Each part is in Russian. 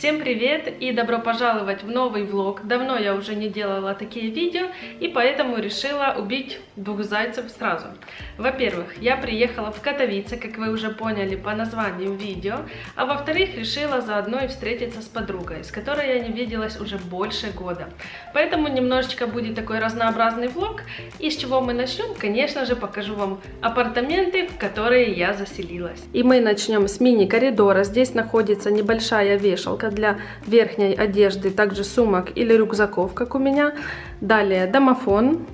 Всем привет и добро пожаловать в новый влог. Давно я уже не делала такие видео и поэтому решила убить двух зайцев сразу. Во-первых, я приехала в Катовице, как вы уже поняли по названию видео, а во-вторых, решила заодно и встретиться с подругой, с которой я не виделась уже больше года. Поэтому немножечко будет такой разнообразный влог. И с чего мы начнем? Конечно же, покажу вам апартаменты, в которые я заселилась. И мы начнем с мини-коридора. Здесь находится небольшая вешалка для верхней одежды, также сумок или рюкзаков, как у меня. Далее домофон,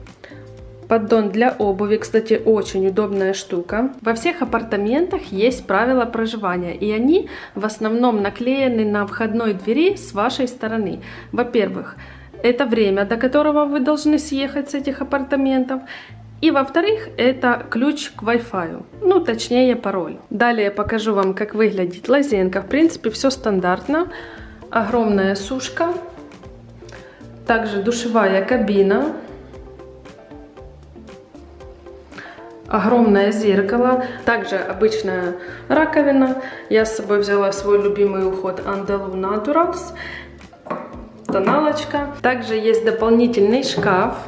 поддон для обуви, кстати, очень удобная штука. Во всех апартаментах есть правила проживания, и они в основном наклеены на входной двери с вашей стороны. Во-первых, это время, до которого вы должны съехать с этих апартаментов. И во-вторых, это ключ к Wi-Fi, ну точнее пароль. Далее покажу вам, как выглядит лазенка. В принципе, все стандартно. Огромная сушка, также душевая кабина, огромное зеркало, также обычная раковина. Я с собой взяла свой любимый уход Andalou Naturals, тоналочка. Также есть дополнительный шкаф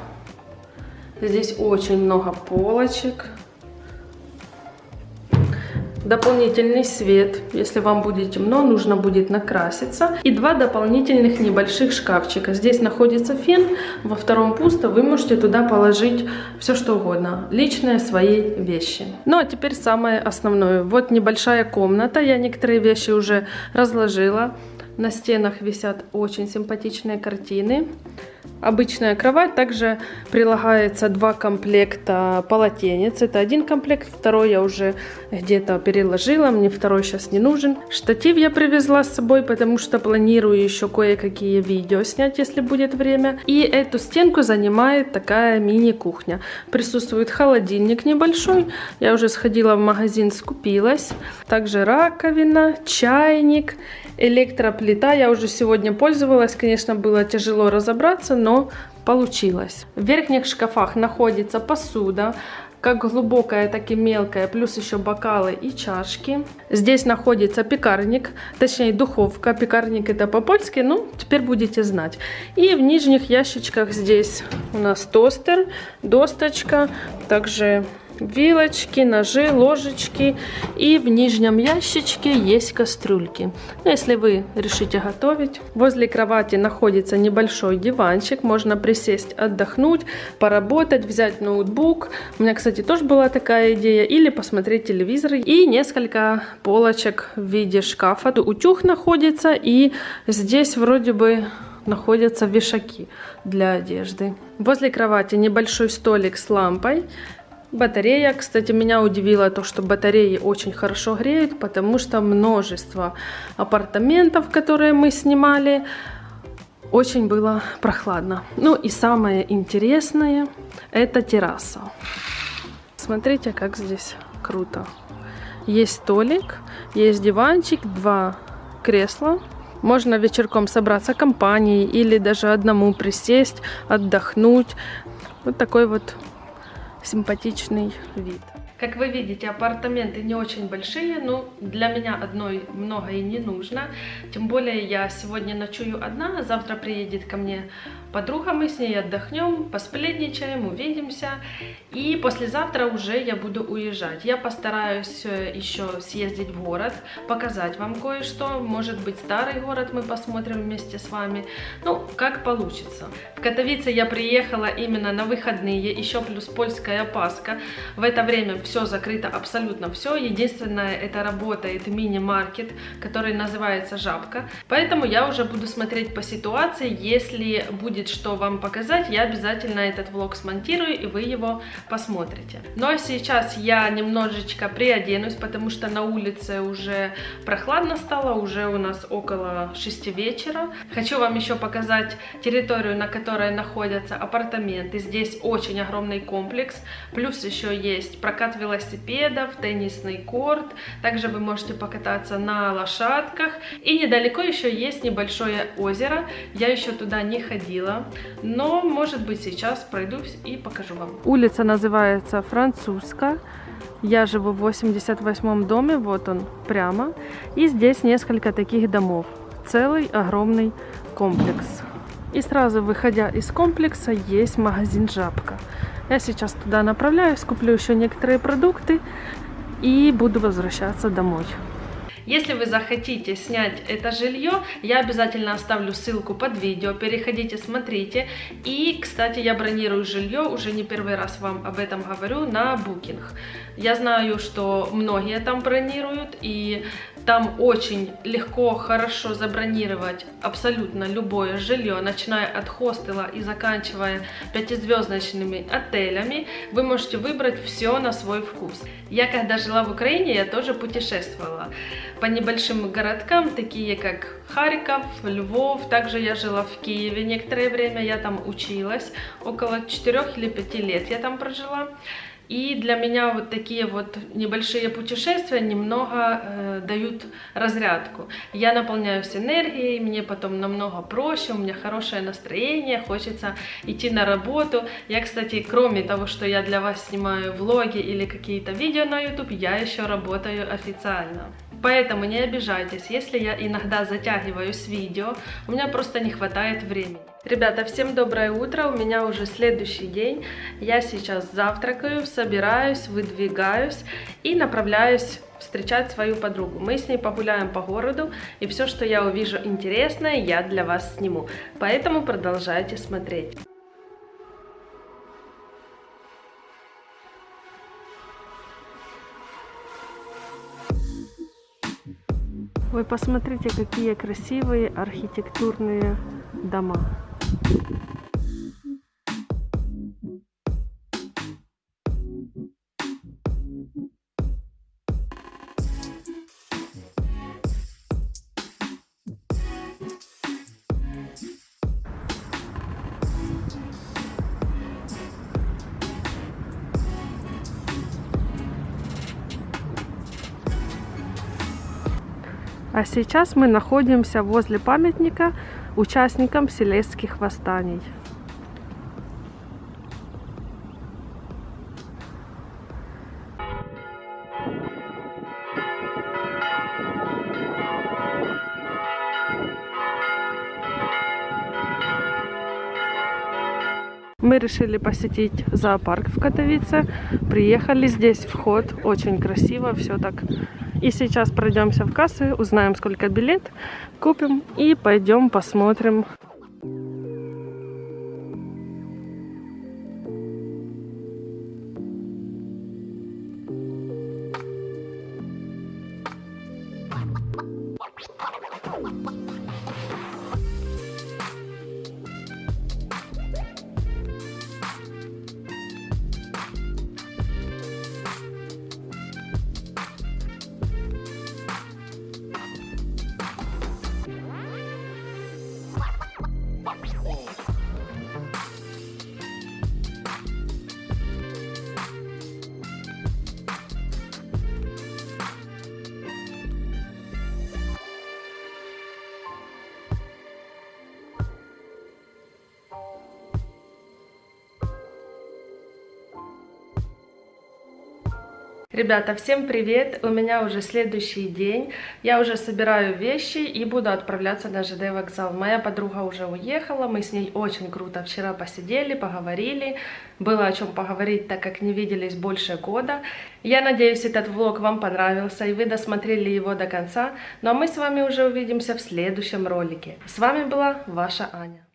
Здесь очень много полочек. Дополнительный свет, если вам будет темно, нужно будет накраситься. И два дополнительных небольших шкафчика. Здесь находится фен, во втором пусто, вы можете туда положить все что угодно. Личные свои вещи. Ну а теперь самое основное. Вот небольшая комната, я некоторые вещи уже разложила. На стенах висят очень симпатичные картины. Обычная кровать. Также прилагается два комплекта полотенец. Это один комплект, второй я уже где-то переложила. Мне второй сейчас не нужен. Штатив я привезла с собой, потому что планирую еще кое-какие видео снять, если будет время. И эту стенку занимает такая мини-кухня. Присутствует холодильник небольшой. Я уже сходила в магазин, скупилась. Также раковина, чайник электроплита. Я уже сегодня пользовалась. Конечно, было тяжело разобраться, но получилось. В верхних шкафах находится посуда, как глубокая, так и мелкая, плюс еще бокалы и чашки. Здесь находится пекарник, точнее духовка. Пекарник это по-польски, ну, теперь будете знать. И в нижних ящичках здесь у нас тостер, досточка, также вилочки, ножи, ложечки. И в нижнем ящичке есть кастрюльки. Ну, если вы решите готовить. Возле кровати находится небольшой диванчик. Можно присесть, отдохнуть, поработать, взять ноутбук. У меня, кстати, тоже была такая идея. Или посмотреть телевизор. И несколько полочек в виде шкафа. Утюг находится. И здесь вроде бы находятся вешаки для одежды. Возле кровати небольшой столик с лампой. Батарея, кстати, меня удивило то, что батареи очень хорошо греют, потому что множество апартаментов, которые мы снимали, очень было прохладно. Ну и самое интересное, это терраса. Смотрите, как здесь круто. Есть столик, есть диванчик, два кресла. Можно вечерком собраться компанией или даже одному присесть, отдохнуть. Вот такой вот симпатичный вид. Как вы видите, апартаменты не очень большие, но для меня одной много и не нужно. Тем более я сегодня ночую одна, завтра приедет ко мне подруга, мы с ней отдохнем, посплетничаем, увидимся. И послезавтра уже я буду уезжать. Я постараюсь э, еще съездить в город, показать вам кое-что. Может быть, старый город мы посмотрим вместе с вами. Ну, как получится. В Катовице я приехала именно на выходные, еще плюс польская Пасха. В это время все закрыто, абсолютно все. Единственное, это работает мини-маркет, который называется Жабка. Поэтому я уже буду смотреть по ситуации. Если будет что вам показать, я обязательно этот влог смонтирую, и вы его посмотрите. Ну а сейчас я немножечко приоденусь, потому что на улице уже прохладно стало, уже у нас около 6 вечера. Хочу вам еще показать территорию, на которой находятся апартаменты. Здесь очень огромный комплекс, плюс еще есть прокат велосипедов, теннисный корт, также вы можете покататься на лошадках. И недалеко еще есть небольшое озеро, я еще туда не ходила, но может быть сейчас пройдусь и покажу вам. Улица называется Французская. Я живу в 88 доме, вот он прямо. И здесь несколько таких домов. целый огромный комплекс. И сразу выходя из комплекса есть магазин «Жабка». Я сейчас туда направляюсь, куплю еще некоторые продукты и буду возвращаться домой. Если вы захотите снять это жилье, я обязательно оставлю ссылку под видео, переходите, смотрите. И, кстати, я бронирую жилье, уже не первый раз вам об этом говорю, на Booking. Я знаю, что многие там бронируют, и там очень легко, хорошо забронировать абсолютно любое жилье, начиная от хостела и заканчивая пятизвездочными отелями. Вы можете выбрать все на свой вкус. Я когда жила в Украине, я тоже путешествовала по небольшим городкам, такие как Харьков, Львов. Также я жила в Киеве некоторое время, я там училась, около 4 или 5 лет я там прожила. И для меня вот такие вот небольшие путешествия немного э, дают разрядку. Я наполняюсь энергией, мне потом намного проще, у меня хорошее настроение, хочется идти на работу. Я, кстати, кроме того, что я для вас снимаю влоги или какие-то видео на YouTube, я еще работаю официально. Поэтому не обижайтесь, если я иногда затягиваю с видео, у меня просто не хватает времени. Ребята, всем доброе утро, у меня уже следующий день. Я сейчас завтракаю, собираюсь, выдвигаюсь и направляюсь встречать свою подругу. Мы с ней погуляем по городу, и все, что я увижу интересное, я для вас сниму. Поэтому продолжайте смотреть. Вы посмотрите, какие красивые архитектурные дома. А сейчас мы находимся возле памятника участникам селезских восстаний. Мы решили посетить зоопарк в Катовице. Приехали здесь вход. Очень красиво, все так и сейчас пройдемся в кассы, узнаем, сколько билет, купим и пойдем посмотрим Ребята, всем привет! У меня уже следующий день. Я уже собираю вещи и буду отправляться на ЖД вокзал. Моя подруга уже уехала, мы с ней очень круто вчера посидели, поговорили. Было о чем поговорить, так как не виделись больше года. Я надеюсь, этот влог вам понравился и вы досмотрели его до конца. Ну а мы с вами уже увидимся в следующем ролике. С вами была ваша Аня.